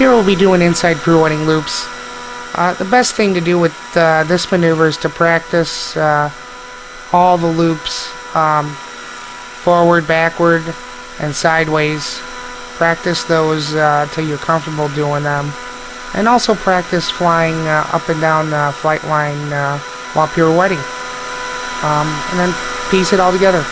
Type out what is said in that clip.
Here we'll be doing inside pirouetting loops. Uh, the best thing to do with uh, this maneuver is to practice uh, all the loops um, forward, backward, and sideways. Practice those uh, till you're comfortable doing them. And also practice flying uh, up and down the flight line uh, while pirouetting. Um, and then piece it all together.